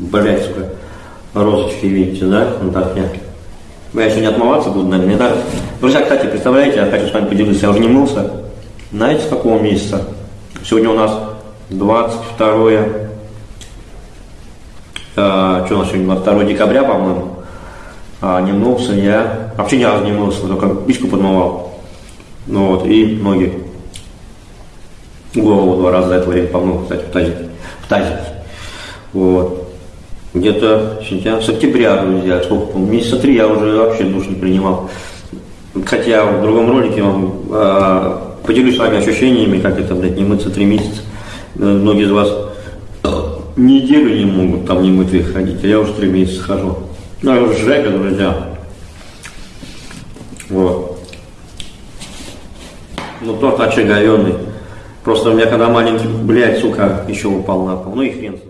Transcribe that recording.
Блять, сука, розочки видите, да? Ну так я. Я сегодня отмываться буду, наверное, не так. Друзья, кстати, представляете, я хочу с вами поделиться, я уже не мылся. Знаете, с какого месяца? Сегодня у нас 22 а, что у нас сегодня, 22 декабря, по-моему. А, не мылся я. Вообще ни разу не мылся, только пичку подмывал. Ну вот, и ноги. Голову два раза за это время помыл, кстати, в тазике. В тазике. Вот. Где-то с октября, друзья, сколько, месяца три я уже вообще душ не принимал. Хотя в другом ролике вам э, поделюсь с вами ощущениями, как это, блядь, не мыться три месяца. Э, Многие из вас неделю не могут там не мытые ходить, а я уже три месяца хожу. Ну, я уже жека, друзья. Вот. Ну, торт очаговенный. Просто у меня когда маленький, блядь, сука, еще упал на пол. Ну и хрен с ним.